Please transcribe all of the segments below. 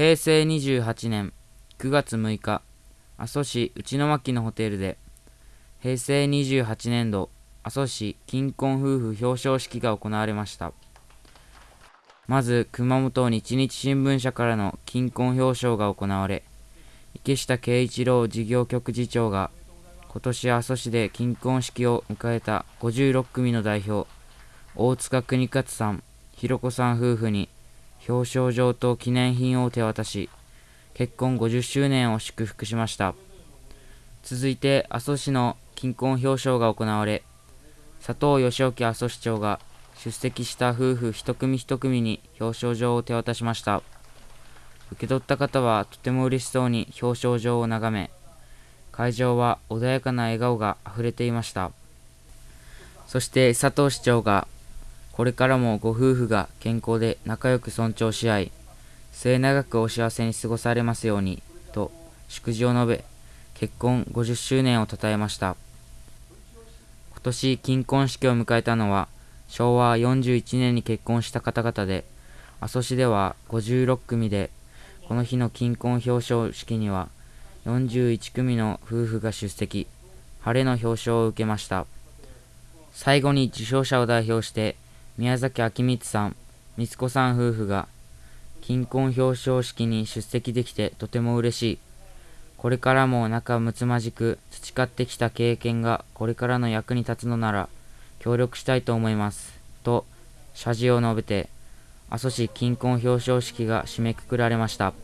平成28年9月6日阿蘇市内牧のホテルで平成28年度阿蘇市金婚夫婦表彰式が行われました。まず熊本日日新聞社からの金婚表彰が行われ池下圭一郎事業局次長が今年阿蘇市で金婚式を迎えた56組の代表大塚国勝さん、ひろこさん夫婦に表彰状と記念品を手渡し結婚50周年を祝福しました。続いて阿蘇市の金婚表彰が行われ佐藤義興阿蘇市長が出席した夫婦一組一組に表彰状を手渡しました。受け取った方はとても嬉しそうに表彰状を眺め会場は穏やかな笑顔があふれていました。そして佐藤市長がこれからもご夫婦が健康で仲良く尊重し合い末永くお幸せに過ごされますようにと祝辞を述べ結婚50周年を称えました。今年金婚式を迎えたのは昭和41年に結婚した方々で阿蘇市では56組でこの日の金婚表彰式には41組の夫婦が出席晴れの表彰を受けました。最後に受賞者を代表して宮崎明光さん、光子さん夫婦が金婚表彰式に出席できてとても嬉しい。これからも仲睦まじく培ってきた経験がこれからの役に立つのなら協力したいと思います。と謝辞を述べて阿蘇市金婚表彰式が締めくくられました。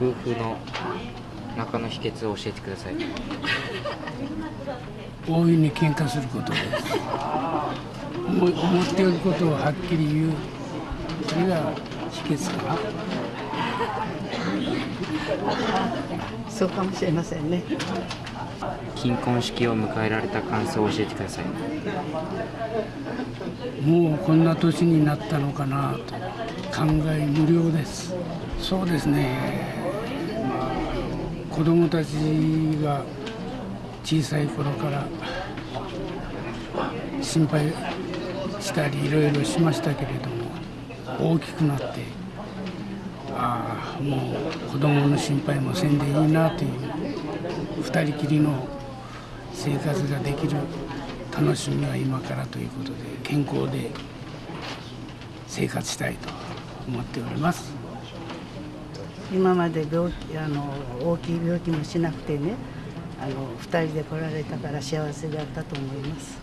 夫婦の仲の秘訣を教えてください。大いに喧嘩することです。思っていることをはっきり言う。それが秘訣か。なそうかもしれませんね。金婚式を迎えられた感想を教えてください。もうこんな年になったのかなと。考え無料です。そうですね。子供たちが小さい頃から心配したりいろいろしましたけれども大きくなってああもう子供の心配もせんでいいなという2人きりの生活ができる楽しみは今からということで健康で生活したいと思っております今まで病気あの大きい病気もしなくてねあの2人で来られたから幸せだったと思います。